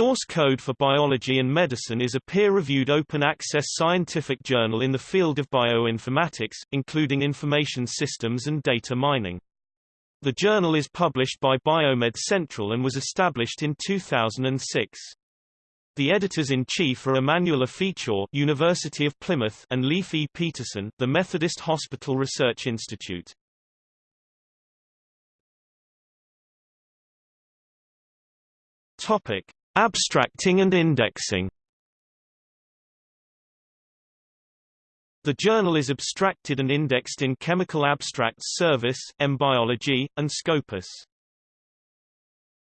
Source Code for Biology and Medicine is a peer-reviewed open-access scientific journal in the field of bioinformatics, including information systems and data mining. The journal is published by Biomed Central and was established in 2006. The editors-in-chief are Emmanuel Ifeachor, University of Plymouth, and Leif E. Peterson, the Methodist Hospital Research Institute. Topic: Abstracting and indexing The journal is abstracted and indexed in Chemical Abstracts Service, EmBiology, and Scopus.